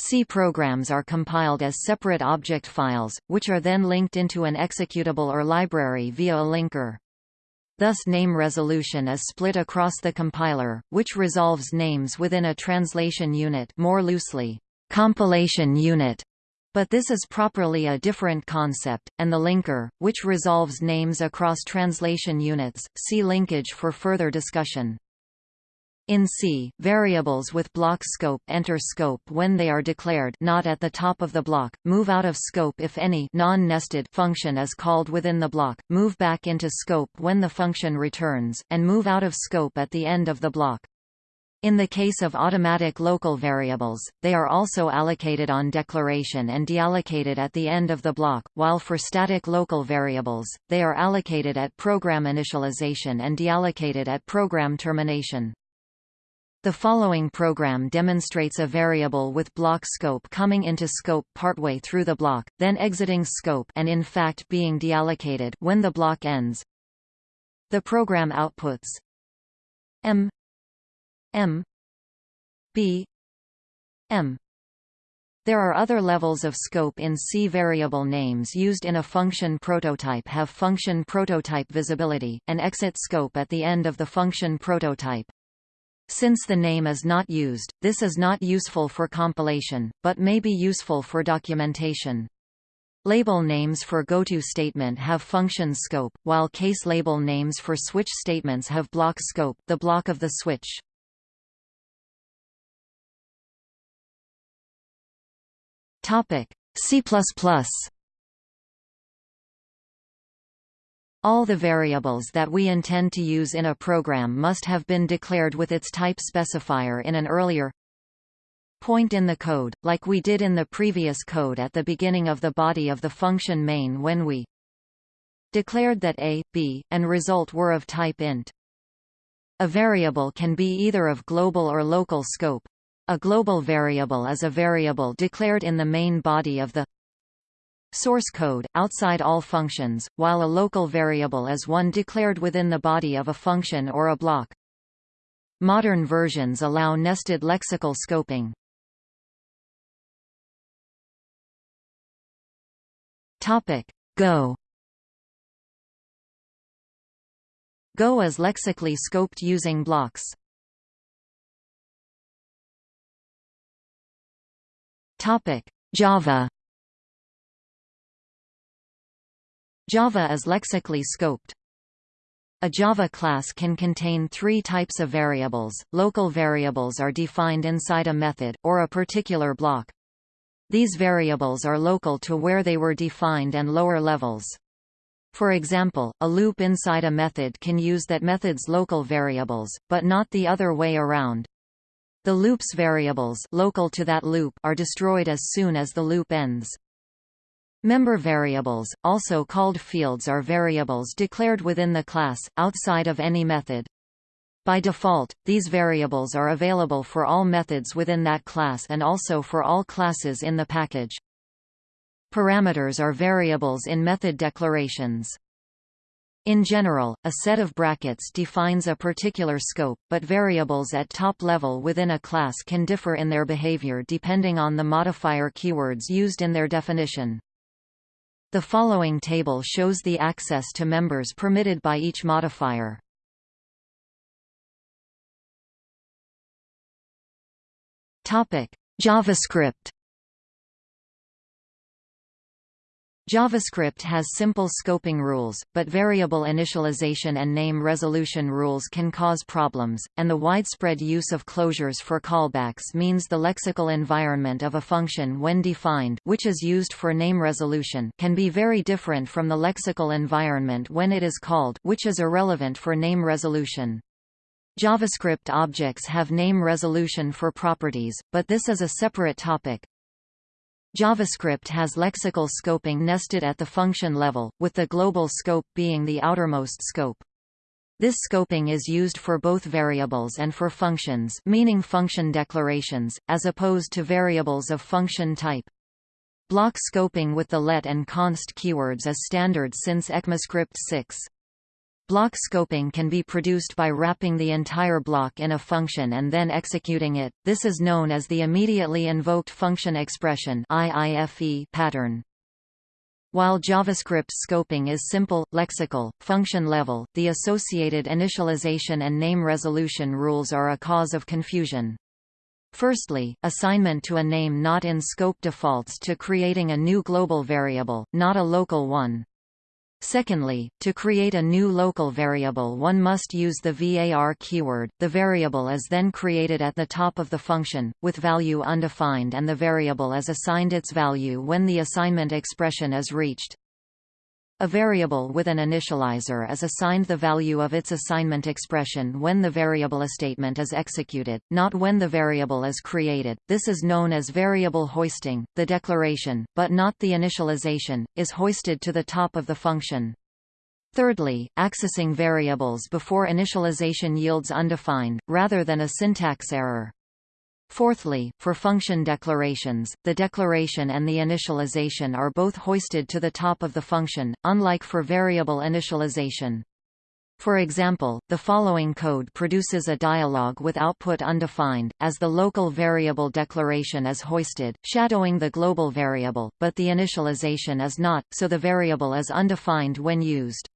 C programs are compiled as separate object files, which are then linked into an executable or library via a linker. Thus name resolution is split across the compiler, which resolves names within a translation unit more loosely, compilation unit. But this is properly a different concept, and the linker, which resolves names across translation units, see linkage for further discussion. In C, variables with block scope enter scope when they are declared not at the top of the block, move out of scope if any non-nested function is called within the block, move back into scope when the function returns, and move out of scope at the end of the block. In the case of automatic local variables, they are also allocated on declaration and deallocated at the end of the block, while for static local variables, they are allocated at program initialization and deallocated at program termination. The following program demonstrates a variable with block scope coming into scope partway through the block, then exiting scope and in fact being deallocated when the block ends. The program outputs m m b m there are other levels of scope in C. Variable names used in a function prototype have function prototype visibility, and exit scope at the end of the function prototype. Since the name is not used, this is not useful for compilation, but may be useful for documentation. Label names for goto statement have function scope, while case label names for switch statements have block scope the block of the switch. C++ All the variables that we intend to use in a program must have been declared with its type specifier in an earlier point in the code, like we did in the previous code at the beginning of the body of the function main when we declared that a, b, and result were of type int. A variable can be either of global or local scope. A global variable is a variable declared in the main body of the source code, outside all functions, while a local variable is one declared within the body of a function or a block. Modern versions allow nested lexical scoping. Topic. Go Go is lexically scoped using blocks. Topic: Java Java is lexically scoped. A Java class can contain three types of variables. Local variables are defined inside a method, or a particular block. These variables are local to where they were defined and lower levels. For example, a loop inside a method can use that method's local variables, but not the other way around. The loop's variables local to that loop are destroyed as soon as the loop ends. Member variables, also called fields are variables declared within the class, outside of any method. By default, these variables are available for all methods within that class and also for all classes in the package. Parameters are variables in method declarations. In general, a set of brackets defines a particular scope, but variables at top level within a class can differ in their behavior depending on the modifier keywords used in their definition. The following table shows the access to members permitted by each modifier. JavaScript. JavaScript has simple scoping rules, but variable initialization and name resolution rules can cause problems, and the widespread use of closures for callbacks means the lexical environment of a function when defined which is used for name resolution can be very different from the lexical environment when it is called which is irrelevant for name resolution. JavaScript objects have name resolution for properties, but this is a separate topic, JavaScript has lexical scoping nested at the function level, with the global scope being the outermost scope. This scoping is used for both variables and for functions meaning function declarations, as opposed to variables of function type. Block scoping with the let and const keywords is standard since ECMAScript 6. Block scoping can be produced by wrapping the entire block in a function and then executing it. This is known as the immediately invoked function expression pattern. While JavaScript scoping is simple, lexical, function level, the associated initialization and name resolution rules are a cause of confusion. Firstly, assignment to a name not in scope defaults to creating a new global variable, not a local one. Secondly, to create a new local variable one must use the var keyword, the variable is then created at the top of the function, with value undefined and the variable is assigned its value when the assignment expression is reached. A variable with an initializer is assigned the value of its assignment expression when the variable statement is executed, not when the variable is created. This is known as variable hoisting. The declaration, but not the initialization, is hoisted to the top of the function. Thirdly, accessing variables before initialization yields undefined, rather than a syntax error. Fourthly, for function declarations, the declaration and the initialization are both hoisted to the top of the function, unlike for variable initialization. For example, the following code produces a dialog with output undefined, as the local variable declaration is hoisted, shadowing the global variable, but the initialization is not, so the variable is undefined when used.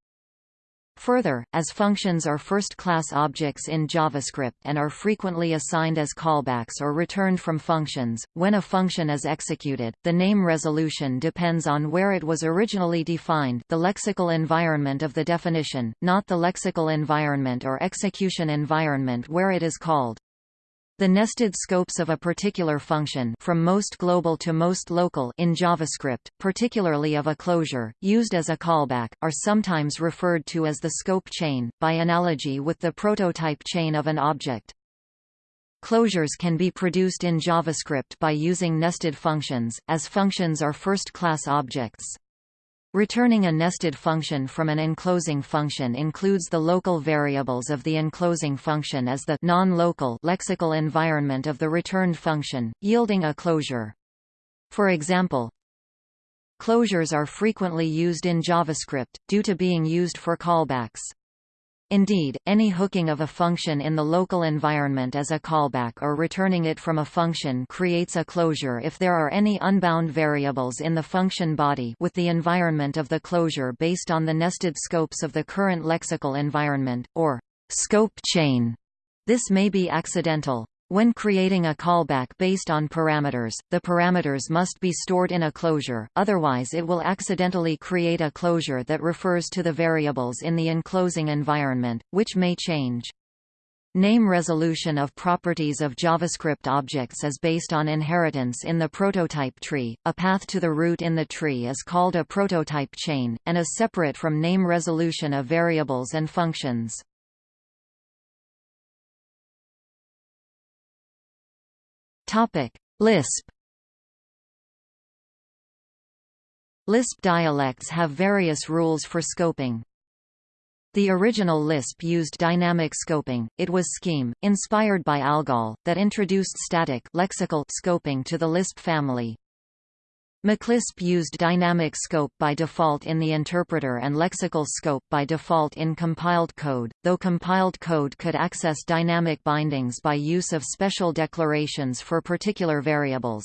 Further, as functions are first-class objects in JavaScript and are frequently assigned as callbacks or returned from functions, when a function is executed, the name resolution depends on where it was originally defined the lexical environment of the definition, not the lexical environment or execution environment where it is called. The nested scopes of a particular function from most global to most local in JavaScript, particularly of a closure, used as a callback, are sometimes referred to as the scope chain, by analogy with the prototype chain of an object. Closures can be produced in JavaScript by using nested functions, as functions are first-class objects. Returning a nested function from an enclosing function includes the local variables of the enclosing function as the non-local lexical environment of the returned function, yielding a closure. For example, closures are frequently used in JavaScript, due to being used for callbacks. Indeed, any hooking of a function in the local environment as a callback or returning it from a function creates a closure if there are any unbound variables in the function body with the environment of the closure based on the nested scopes of the current lexical environment, or scope chain. This may be accidental. When creating a callback based on parameters, the parameters must be stored in a closure, otherwise it will accidentally create a closure that refers to the variables in the enclosing environment, which may change. Name resolution of properties of JavaScript objects is based on inheritance in the prototype tree. A path to the root in the tree is called a prototype chain, and is separate from name resolution of variables and functions. Topic: Lisp. Lisp dialects have various rules for scoping. The original Lisp used dynamic scoping, it was Scheme, inspired by ALGOL, that introduced static lexical scoping to the Lisp family. MacLisp used dynamic scope by default in the interpreter and lexical scope by default in compiled code, though compiled code could access dynamic bindings by use of special declarations for particular variables.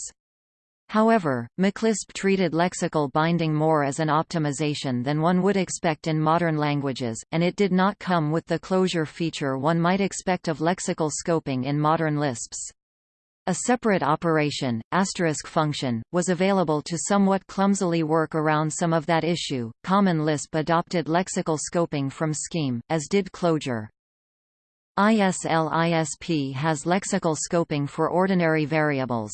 However, MacLisp treated lexical binding more as an optimization than one would expect in modern languages, and it did not come with the closure feature one might expect of lexical scoping in modern Lisps. A separate operation, asterisk function, was available to somewhat clumsily work around some of that issue. Common Lisp adopted lexical scoping from Scheme, as did Clojure. ISLISP has lexical scoping for ordinary variables.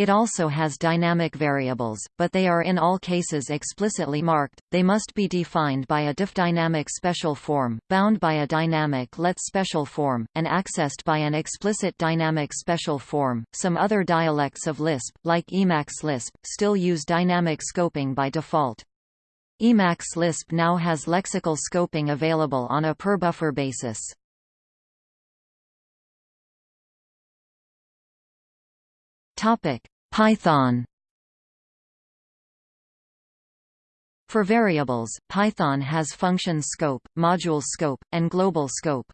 It also has dynamic variables, but they are in all cases explicitly marked, they must be defined by a defdynamic special form, bound by a dynamic let special form, and accessed by an explicit dynamic special form. Some other dialects of Lisp, like Emacs Lisp, still use dynamic scoping by default. Emacs Lisp now has lexical scoping available on a per-buffer basis. Topic: Python. For variables, Python has function scope, module scope, and global scope.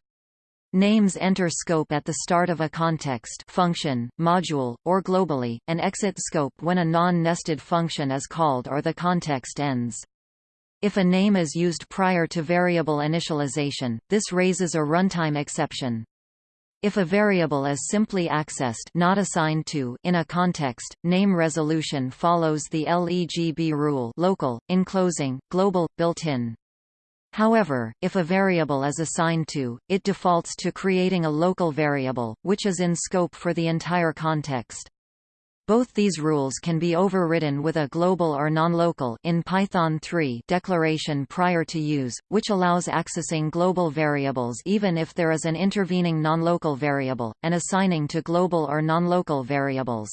Names enter scope at the start of a context function, module, or globally, and exit scope when a non-nested function is called or the context ends. If a name is used prior to variable initialization, this raises a runtime exception. If a variable is simply accessed not assigned to in a context, name resolution follows the LEGB rule local, enclosing, global, built-in. However, if a variable is assigned to, it defaults to creating a local variable, which is in scope for the entire context. Both these rules can be overridden with a global or nonlocal in Python 3 declaration prior to use, which allows accessing global variables even if there is an intervening nonlocal variable, and assigning to global or nonlocal variables.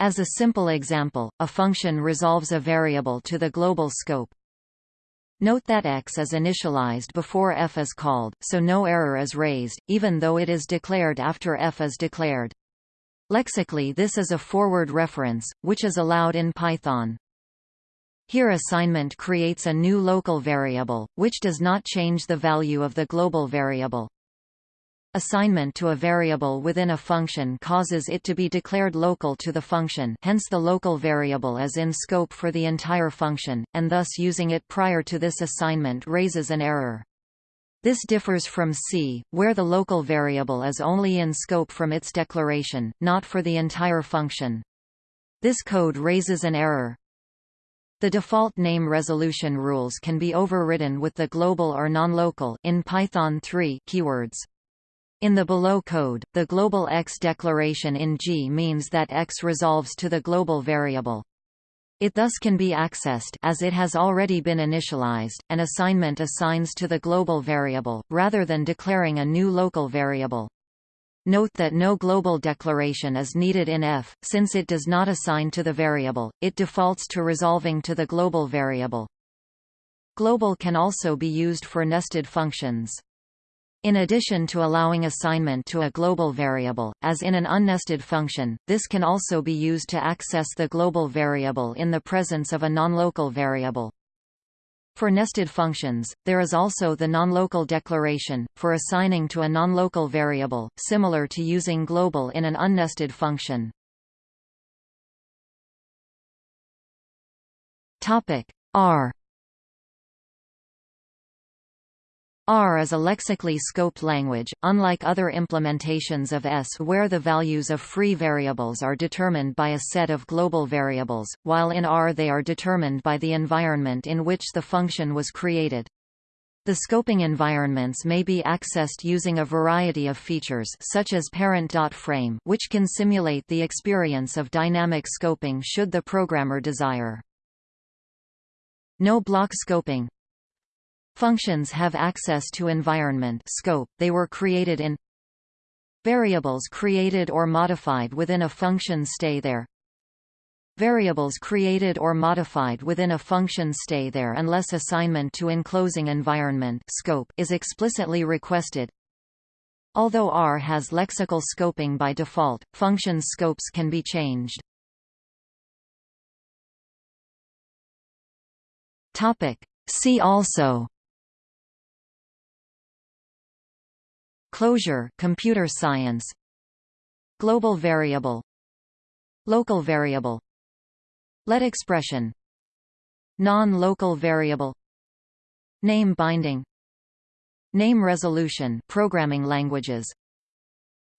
As a simple example, a function resolves a variable to the global scope. Note that x is initialized before f is called, so no error is raised, even though it is declared after f is declared. Lexically this is a forward reference, which is allowed in Python. Here assignment creates a new local variable, which does not change the value of the global variable. Assignment to a variable within a function causes it to be declared local to the function hence the local variable is in scope for the entire function, and thus using it prior to this assignment raises an error. This differs from C, where the local variable is only in scope from its declaration, not for the entire function. This code raises an error. The default name resolution rules can be overridden with the global or nonlocal in Python 3 keywords. In the below code, the global x declaration in G means that x resolves to the global variable. It thus can be accessed as it has already been initialized, and assignment assigns to the global variable, rather than declaring a new local variable. Note that no global declaration is needed in F, since it does not assign to the variable, it defaults to resolving to the global variable. Global can also be used for nested functions. In addition to allowing assignment to a global variable, as in an unnested function, this can also be used to access the global variable in the presence of a nonlocal variable. For nested functions, there is also the nonlocal declaration, for assigning to a nonlocal variable, similar to using global in an unnested function. R R is a lexically scoped language, unlike other implementations of S where the values of free variables are determined by a set of global variables, while in R they are determined by the environment in which the function was created. The scoping environments may be accessed using a variety of features such as parent.frame which can simulate the experience of dynamic scoping should the programmer desire. No block scoping Functions have access to environment scope, they were created in Variables created or modified within a function stay there Variables created or modified within a function stay there unless assignment to enclosing environment scope is explicitly requested. Although R has lexical scoping by default, function scopes can be changed. Topic. See also Closure computer science. Global variable. Local variable. Let expression. Non-local variable. Name binding. Name resolution programming languages.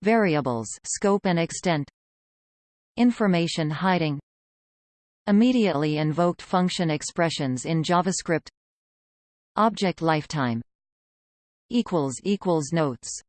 Variables scope and extent. Information hiding. Immediately invoked function expressions in JavaScript. Object lifetime equals equals notes